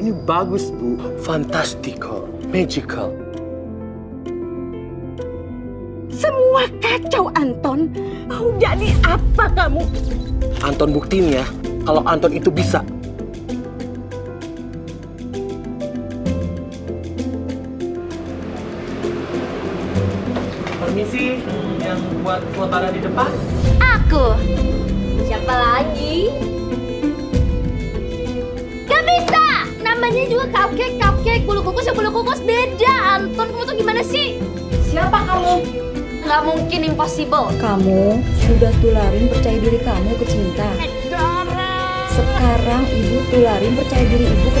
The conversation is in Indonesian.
Ini bagus, Bu. Fantastical. Magical. Semua kacau Anton. Mau jadi apa kamu? Anton buktiin ya, kalau Anton itu bisa. Permisi, yang buat Flotara di depan. Aku. Siapa lagi? Namanya juga cupcake, cupcake, bulu kukus ya bulu kukus beda. Anton, kamu tuh gimana sih? Siapa kamu? Gak mungkin impossible. Kamu sudah tularin percaya diri kamu ke cinta. Sekarang ibu tularin percaya diri ibu ke.